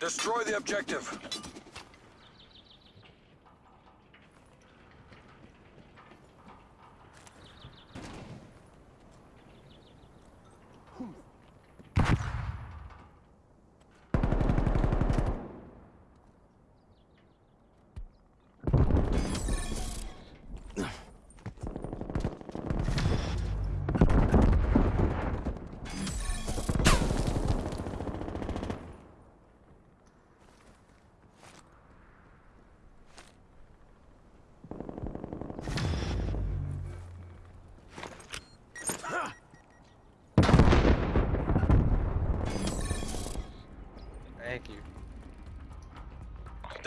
Destroy the objective.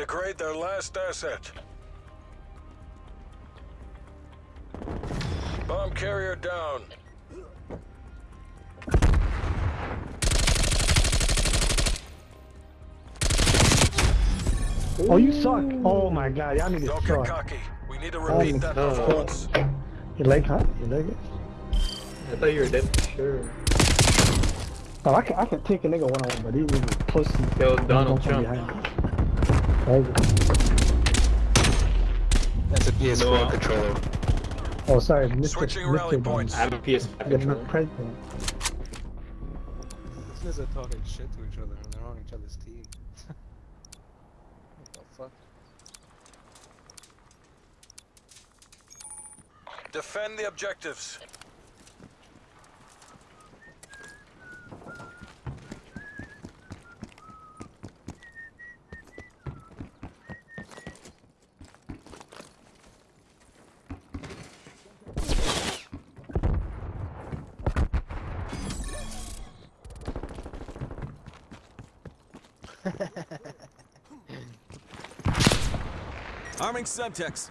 Degrade their last asset. Bomb carrier down. Oh, you suck. Oh my god, y'all niggas Don't get suck. cocky. We need to oh repeat that no. performance. You like huh? You like it? I thought you were dead for sure. Oh, I can, I can take a nigga one on one, but these niggas pussy. Yo, Don't Donald come Trump. That's a PS4 No. controller. Oh, sorry, Mr. Switching Mr. rally Donald. points. I have a PS5 controller. president. These guys are talking shit to each other and they're on each other's team. what the fuck? Defend the objectives. Arming Semtex.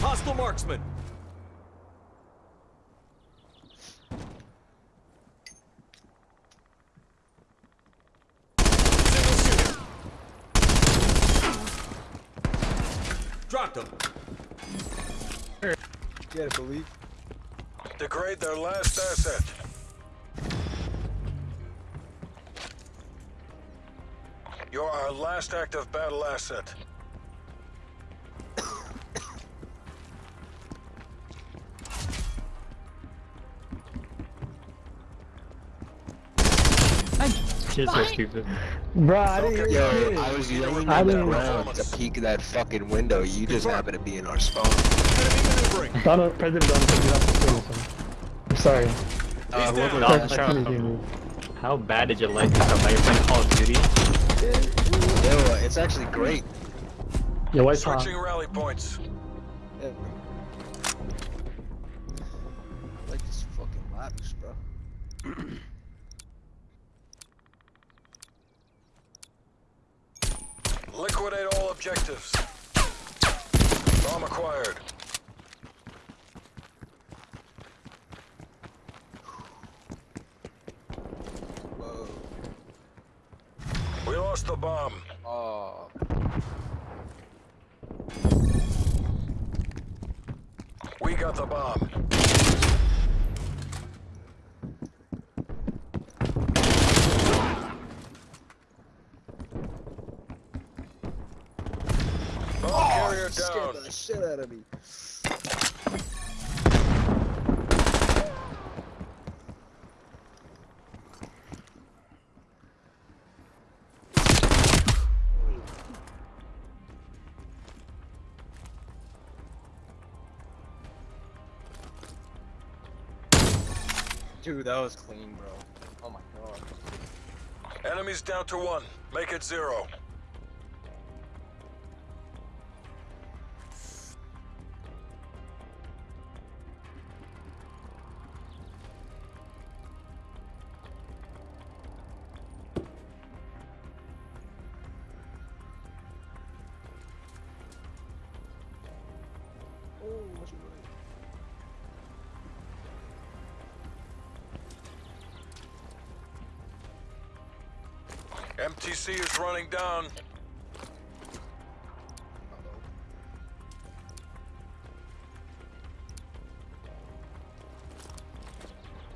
Hostile marksman. Dropped him. Gotta believe. Degrade their last asset. You're our last active battle asset. Shit's so stupid. Bro, I didn't Okay, yo, shit. I was yelling I at the didn't- ground to peek that fucking window. You just happen to be in our spawn. Enemy maneuvering. Donald, President Donald sorry. Uh, down. whoever Donald Donald Trump. Trump, how bad did your life become by your playing Call of Duty? Yo, it's actually great. Your wife's hot. Switching rally points. Yeah. I like this fucking lattice, bro. Liquidate all objectives. Bomb acquired. Whoa. We lost the bomb. Oh. We got the bomb. Bomb oh, carrier you scared the shit out of me. Dude, that was clean, bro. Oh my god. Enemies down to one. Make it zero. MTC is running down.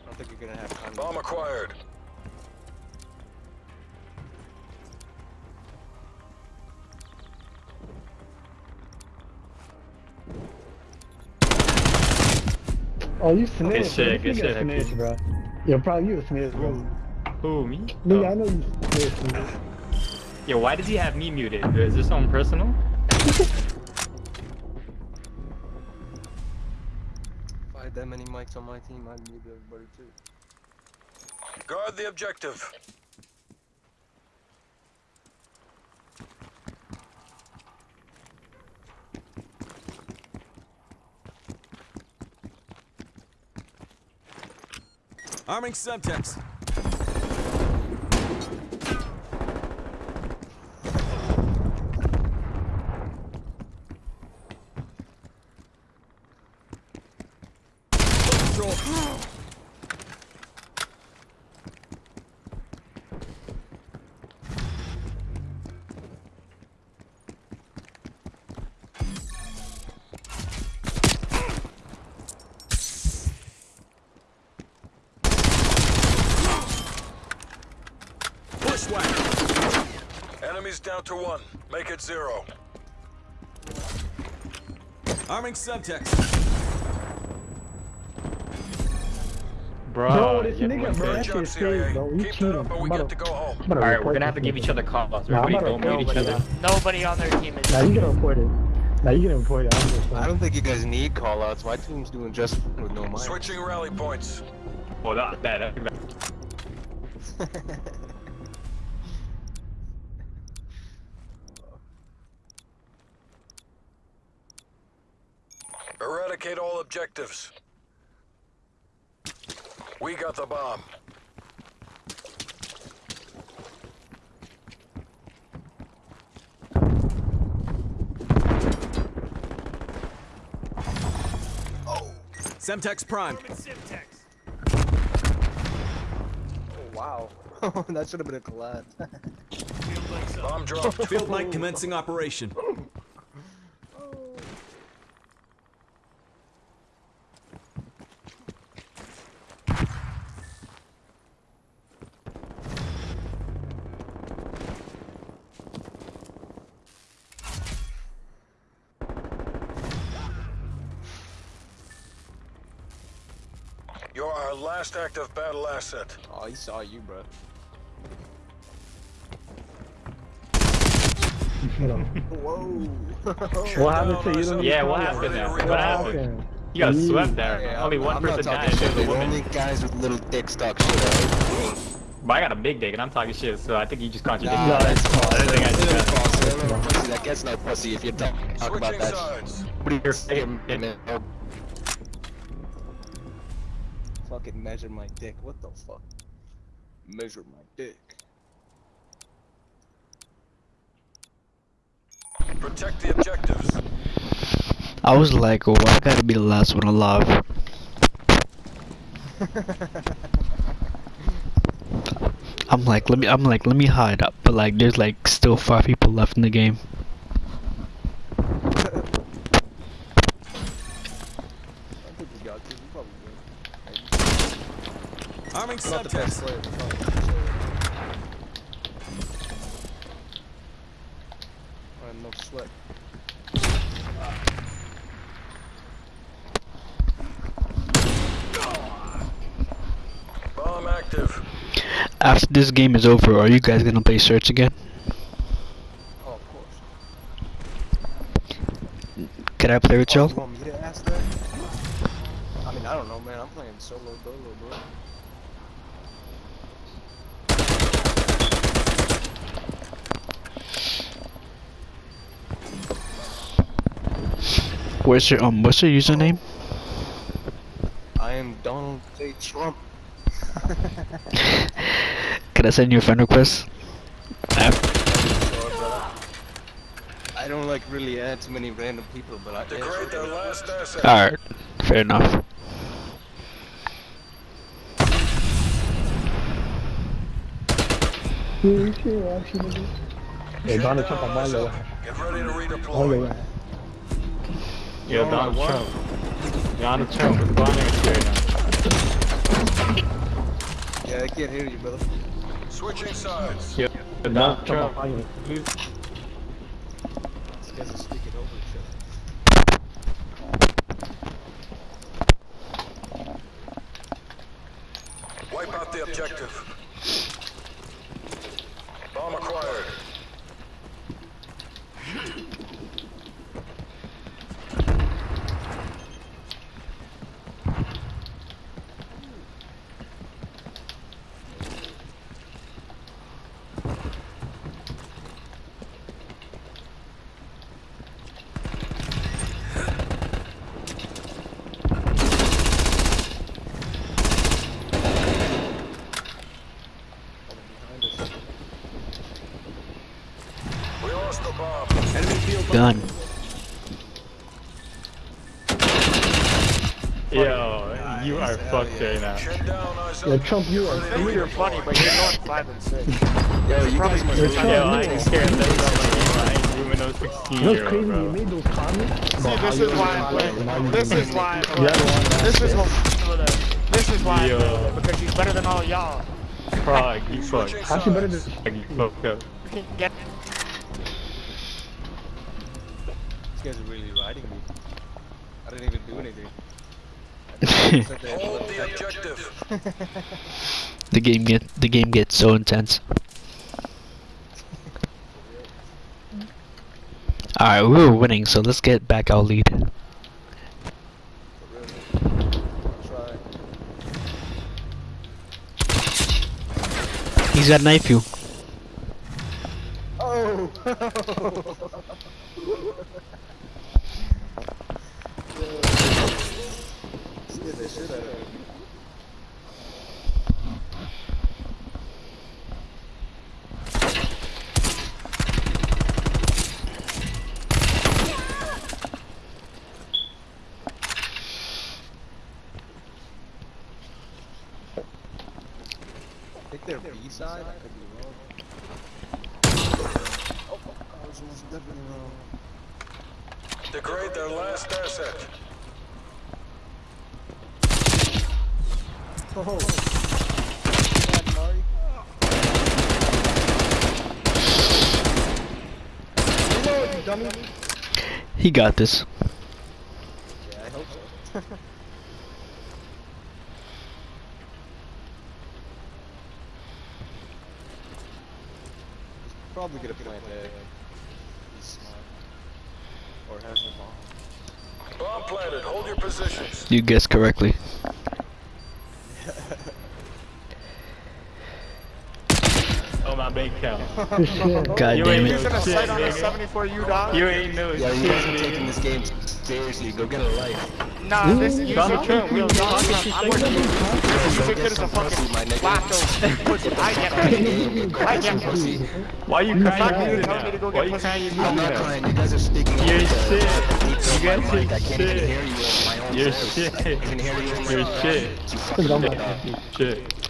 I don't think you're gonna have time. Bomb acquired. Oh, you snitch. Good shit, good shit. Snitch, bro. Probably you a snitch, bro. Who, me? Nigga, Oh. I know you snitch, nigga. Yo, why does he have me muted? Is this something personal? If I had that many mics on my team, I'd mute everybody too. Guard the objective. Arming Semtex. Bushwhacker. Enemies down to one. Make it zero. Arming Semtex. Bro, Bro, this you- nigga, bro, Good that job, shit's serious, bro. You Keep that cheating. up, we about get to- to go home. I'm about to Alright, we're gonna have to give each other calls. Nah, Everybody about to don't mute each other. this Nobody on their team is. Nah, you get reported. Nah, you get reported. I'm just I don't think you guys need callouts. My team's doing just fine with no mics. Switching rally points. Oh, that, that, Eradicate all objectives. We got the bomb. Semtex Prime. Oh, wow. that should have been a collab. Bomb dropped. Field mic commencing operation. You're our last active battle asset. oh, he saw you, bro. Whoa. What happened to you? Yeah, what happened there? What happened? You got mm. swept there. Yeah, Only one I'm person died. shit, It a dude. Only guys with little dicks talk shit. Right? But I got a big dick and I'm talking shit, so I think you just contradicted Nah, me. that's false. I think I That's did that. false. Pussy that gets no pussy if you talk, talk about that. sides. What are you saying? Shit. Fucking measure my dick. What the fuck? Measure my dick. Protect the objectives. I was like, oh, I gotta be the last one alive. I'm like, let me, I'm like, let me hide up, but like, there's like still five people left in the game. I think you got to. You probably will. Arming I'm not the best Semtex. player. but probably the best player. I have no sweat. Bomb active. After this game is over, are you guys gonna play Search again? Oh, of course. Can I play with Oh, y'all? you want me to ask that? I mean, I don't know, man. I'm playing solo dolo, bro. Where's your um? What's your username? I am Donald J. Trump. Can I send you a friend request? I don't like really add too many random people, but I Degrade their last asset. Alright, fair enough. You shit, actually, nigga. Hey, Donald Trump, I'm on eyes your up. Get ready to On your redeploy. ass. Yo, Oh, Donald what? Trump. Donald Trump is going there right now. Yeah, I can't hear you, brother. Switching sides. Yeah. Nah, Not come Trump. on, you- These guys are speaking over each other. Wipe out the objective. Bomb acquired. Behind us. We lost the bomb. Enemy field Gun. Yo, you are fucked right now. Chin Yeah. Trump, you are. Ready to funny, but you're not five and six. Yo, you guys must Yo, be Trump, Yo, I you ain't are- scared of that. I ain't doing no 16 You know what's year crazy? old, You made those comments. See, about this is why were I'm black playing. This is why I'm You playing. This is last what This is why I'm Yo. playing because he's better than all y'all. Frog, you fucked. How's she better than? you fucked up. You can get These guys are really riding me. I didn't even do anything. I just sat there and Hold the objective. the game get the game gets so intense. Alright, we were winning, so let's get back our lead. Try. He's got knife you. Oh! Scared the shit out B side. I could be wrong. Oh, I was definitely wrong. Degrade their last asset. Oh. God, Mari. Reload, you dummy. He got this. Yeah, I hope so. Probably gonna plant there. He's smart. Or has the bomb. Bomb planted. Hold your positions. You guessed correctly. Oh, my bank account. God You damn ain't it. using a Shit, sight on a nigga. 74 U dog. You ain't no Yeah, shit, you guys are nigga. taking this game seriously. Go get a life. Nah, this is Donald you Trump, Trump. we don't Donald talk Trump. I'm working with you. You think there's a fucking lactose pussy. I get pussy. I get pussy. Why you crying you, right tell me to go Why get you pussy. crying? I'm not crying. You guys are speaking You're shit. You guys mic. I are can't even shit. hear you over my own You're shit. I can hear you. You're my shit.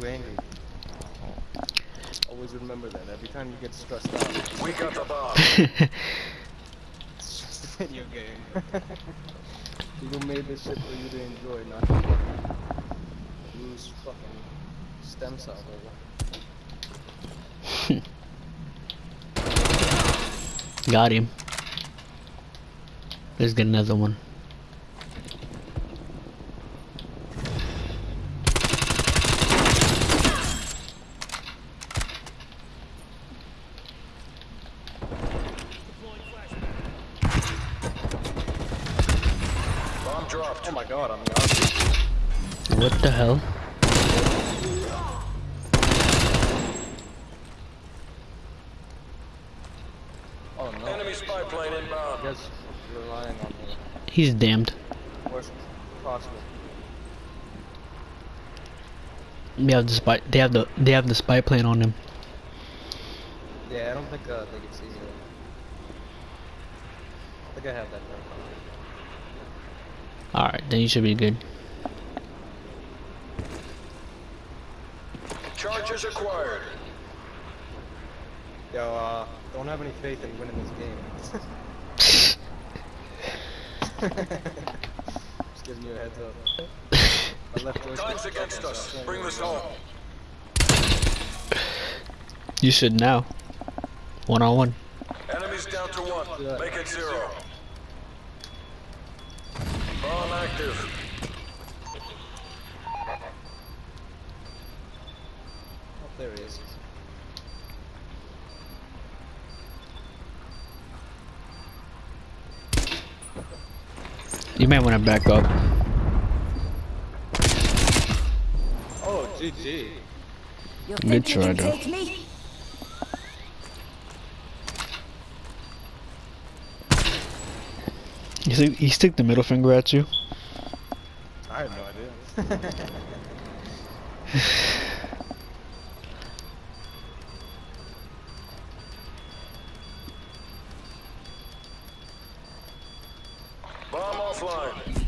Too angry. Always remember that. Every time you get stressed out, We got the bomb. it's just a video game. People made this shit for you to enjoy, not to lose fucking stem cells over. Got him. Let's get another one. Bomb dropped. Oh my god, I'm not. What the hell? Oh no. Enemy spy plane inbound. guess relying on He's damned. worst possible. They have the spy. They have the. They have the spy plane on him. Yeah, I don't think uh, they can see me. I think I have that. Right. All right, then you should be good. Charges acquired. Yo, uh, don't have any faith in winning this game. Just giving you a heads up. I left yours. Time's against us. Bring this home. You should now. One on one. Enemies down to one. Make it zero. Bomb active. Oh, there he is. You might want to back up. Oh, GG. You Good think you try, though. You see, he stick the middle finger at you. I have no idea. offline.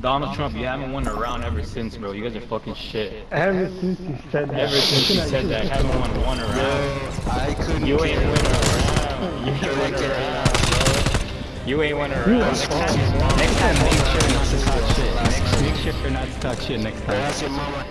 Donald Trump, you haven't won a round ever since, bro. You guys are fucking shit. Ever since you said that. Ever since you said that, haven't won one round. I couldn't You ain't care. win a round. You ain't win a round, bro. You ain't win a round. Next time, next time, make sure not to talk shit. Next, make sure not to talk shit next time. Ask your mama.